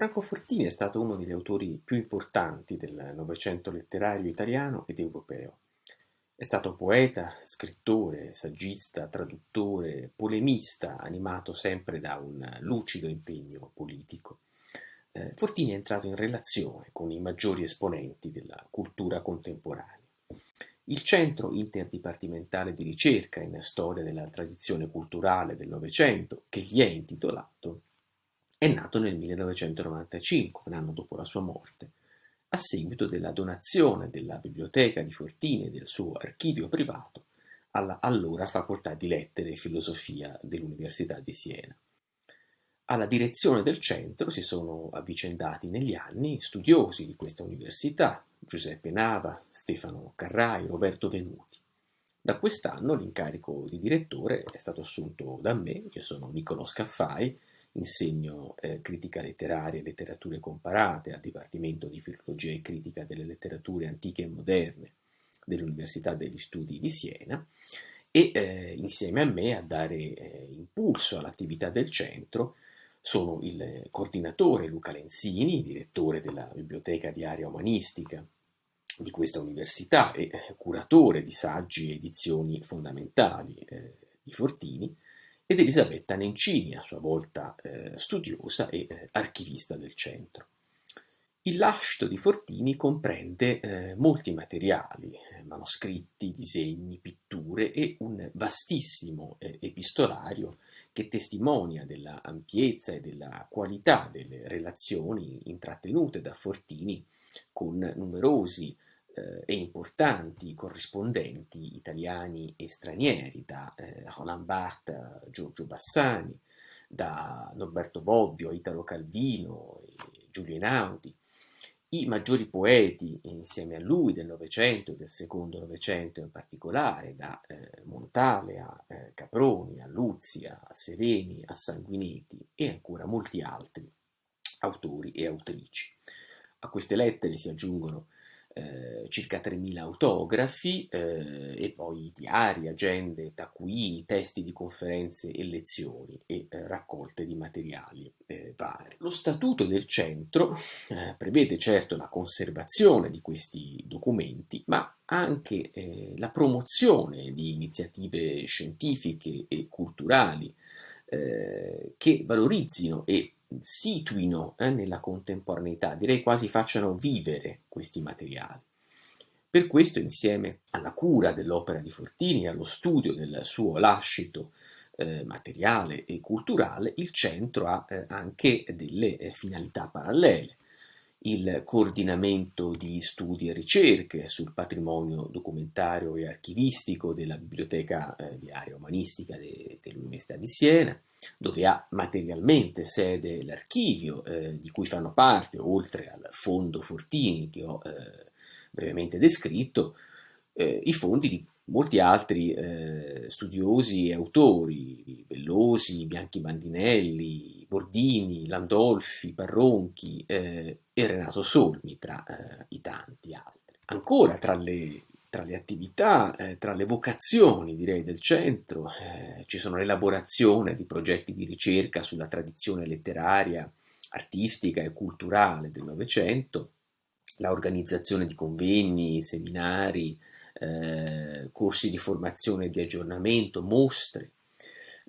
Franco Fortini è stato uno degli autori più importanti del Novecento letterario italiano ed europeo. È stato poeta, scrittore, saggista, traduttore, polemista, animato sempre da un lucido impegno politico. Eh, Fortini è entrato in relazione con i maggiori esponenti della cultura contemporanea. Il Centro Interdipartimentale di Ricerca in Storia della Tradizione Culturale del Novecento, che gli è intitolato, è nato nel 1995, un anno dopo la sua morte, a seguito della donazione della biblioteca di Fortini e del suo archivio privato alla allora Facoltà di Lettere e Filosofia dell'Università di Siena. Alla direzione del centro si sono avvicendati negli anni studiosi di questa università, Giuseppe Nava, Stefano Carrai, Roberto Venuti. Da quest'anno l'incarico di direttore è stato assunto da me, io sono Niccolò Scaffai, insegno eh, critica letteraria e letterature comparate al Dipartimento di Filologia e Critica delle Letterature Antiche e Moderne dell'Università degli Studi di Siena e eh, insieme a me a dare eh, impulso all'attività del centro sono il coordinatore Luca Lenzini, direttore della Biblioteca di Area Umanistica di questa università e eh, curatore di saggi e edizioni fondamentali eh, di Fortini, ed Elisabetta Nencini, a sua volta eh, studiosa e eh, archivista del centro. Il lascito di Fortini comprende eh, molti materiali, eh, manoscritti, disegni, pitture e un vastissimo eh, epistolario che testimonia della ampiezza e della qualità delle relazioni intrattenute da Fortini con numerosi eh, e importanti corrispondenti italiani e stranieri, da eh, Roland Barthes a Giorgio Bassani, da Norberto Bobbio a Italo Calvino e Giulio Einaudi, i maggiori poeti insieme a lui del Novecento e del secondo Novecento in particolare, da eh, Montale a eh, Caproni, a Luzia, a Sereni, a Sanguinetti e ancora molti altri autori e autrici. A queste lettere si aggiungono eh, circa 3.000 autografi eh, e poi diari, agende, taccuini, testi di conferenze e lezioni e eh, raccolte di materiali eh, vari. Lo statuto del centro eh, prevede certo la conservazione di questi documenti, ma anche la promozione di iniziative scientifiche e culturali che valorizzino e situino nella contemporaneità, direi quasi facciano vivere questi materiali. Per questo, insieme alla cura dell'opera di Fortini e allo studio del suo lascito eh, materiale e culturale, il centro ha eh, anche delle eh, finalità parallele il coordinamento di studi e ricerche sul patrimonio documentario e archivistico della Biblioteca eh, di Area Umanistica de, dell'Università di Siena, dove ha materialmente sede l'archivio eh, di cui fanno parte, oltre al fondo Fortini che ho eh, brevemente descritto, eh, i fondi di molti altri eh, studiosi e autori, Bellosi, Bianchi Bandinelli, Bordini, Landolfi, Parronchi eh, e Renato Solmi tra eh, i tanti altri. Ancora tra le, tra le attività, eh, tra le vocazioni direi del centro, eh, ci sono l'elaborazione di progetti di ricerca sulla tradizione letteraria, artistica e culturale del Novecento, la organizzazione di convegni, seminari, eh, corsi di formazione e di aggiornamento, mostre,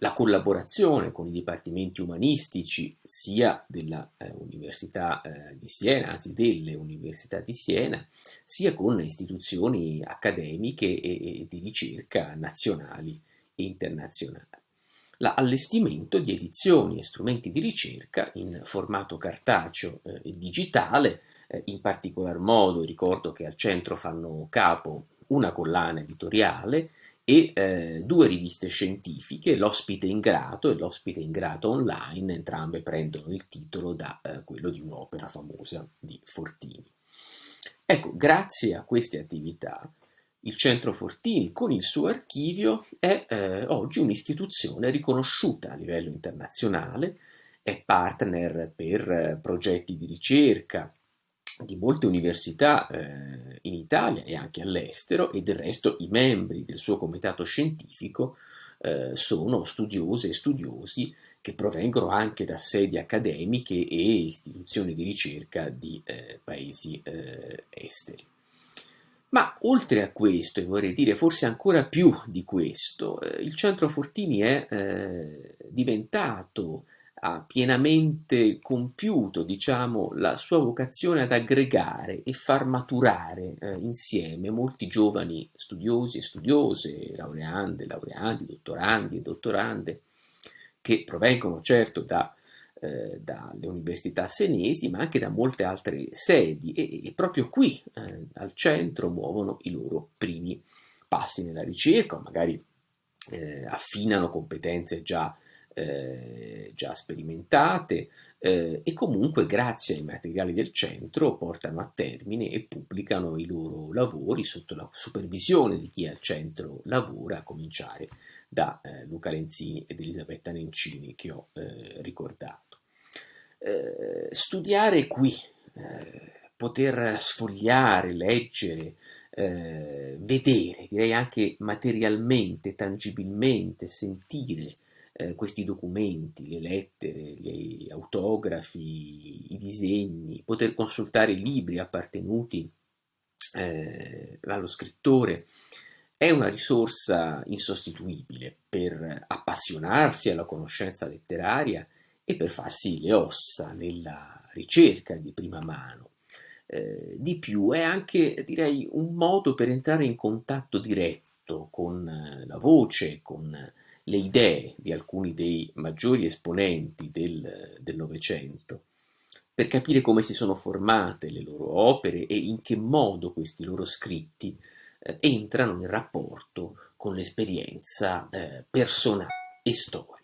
la collaborazione con i dipartimenti umanistici sia dell'Università eh, eh, di Siena, anzi delle università di Siena, sia con istituzioni accademiche e, e di ricerca nazionali e internazionali. L'allestimento di edizioni e strumenti di ricerca in formato cartaceo eh, e digitale, eh, in particolar modo ricordo che al centro fanno capo una collana editoriale e eh, due riviste scientifiche, l'ospite in grato e l'ospite in grato online, entrambe prendono il titolo da eh, quello di un'opera famosa di Fortini. Ecco, grazie a queste attività, il Centro Fortini con il suo archivio è eh, oggi un'istituzione riconosciuta a livello internazionale, è partner per eh, progetti di ricerca, di molte università eh, in Italia e anche all'estero e del resto i membri del suo comitato scientifico eh, sono studiose e studiosi che provengono anche da sedi accademiche e istituzioni di ricerca di eh, paesi eh, esteri. Ma oltre a questo, e vorrei dire forse ancora più di questo, eh, il Centro Fortini è eh, diventato ha pienamente compiuto, diciamo, la sua vocazione ad aggregare e far maturare eh, insieme molti giovani studiosi e studiose, laureande, laureandi, dottorandi e dottorande, che provengono certo da, eh, dalle università senesi, ma anche da molte altre sedi e, e proprio qui eh, al centro muovono i loro primi passi nella ricerca, magari eh, affinano competenze già eh, già sperimentate eh, e comunque grazie ai materiali del centro portano a termine e pubblicano i loro lavori sotto la supervisione di chi al centro lavora, a cominciare da eh, Luca Lenzini ed Elisabetta Nencini che ho eh, ricordato. Eh, studiare qui, eh, poter sfogliare, leggere, vedere, direi anche materialmente, tangibilmente, sentire eh, questi documenti, le lettere, gli autografi, i disegni, poter consultare libri appartenuti eh, allo scrittore, è una risorsa insostituibile per appassionarsi alla conoscenza letteraria e per farsi le ossa nella ricerca di prima mano. Eh, di più è anche, direi, un modo per entrare in contatto diretto con la voce, con le idee di alcuni dei maggiori esponenti del Novecento, per capire come si sono formate le loro opere e in che modo questi loro scritti eh, entrano in rapporto con l'esperienza eh, personale e storica.